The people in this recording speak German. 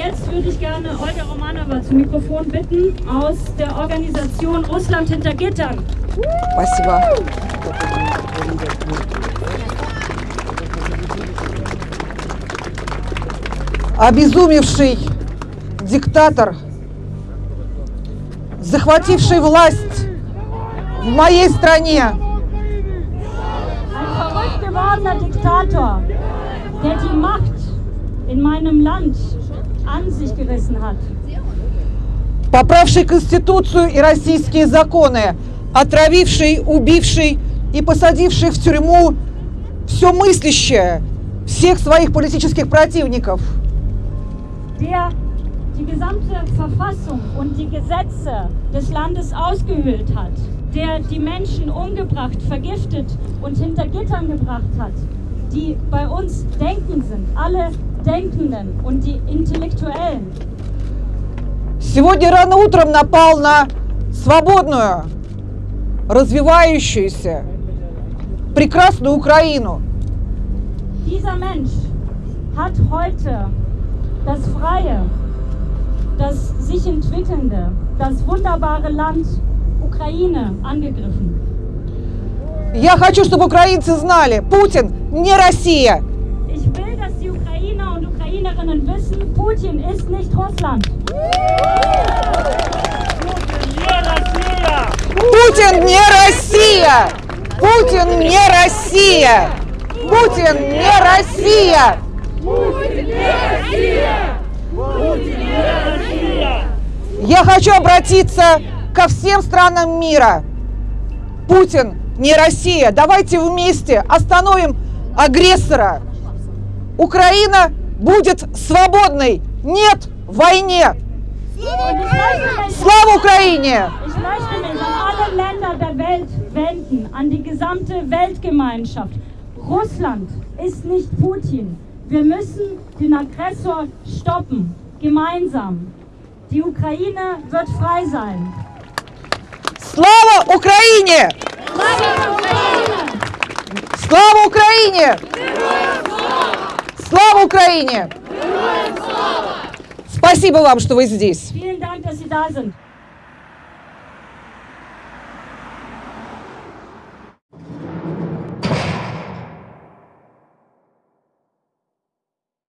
würde ich gerne Olga Romanova zum Mikrofon bitten aus der Organisation Russland hinter Gittern. Спасибо. Обезумевший диктатор, захвативший власть в моей стране, Ein verrückt gewordener Diktator, der die Macht in meinem Land an sich gerissen hat. поправший Конституцию и российские законы, отравивший, убивший и посадивший в тюрьму все мыслящее, всех своих политических противников. der die gesamte Verfassung und die Gesetze des Landes ausgehöhlt hat, der die Menschen umgebracht, vergiftet und hinter Gittern gebracht hat, die bei uns denken sind, alle Denkenden und die Intellektuellen. Сегодня рано утром напал на свободную, развивающуюся, прекрасную Украину. Dieser Mensch hat heute das freie, das sich entwickelnde, das wunderbare Land Ukraine angegriffen. Я хочу, чтобы украинцы знали, Путин не Россия. Ich will, dass die Ukrainer und Ukrainerinnen wissen, Putin ist nicht Russland. Путин не Россия! Путин не Россия! Путин не Россия! Я хочу обратиться ко всем странам мира. Путин не Россия. Давайте вместе остановим агрессора. Украина будет свободной. Нет войне. Und ich möchte mich, Слава Украине! ich möchte mich an alle Länder der Welt wenden, an die gesamte Weltgemeinschaft. Russland ist nicht Putin. Wir müssen den Aggressor stoppen, gemeinsam. Die Ukraine wird frei sein. Слава Украине! Слава Украине! Слава Украине! Спасибо вам, что вы здесь.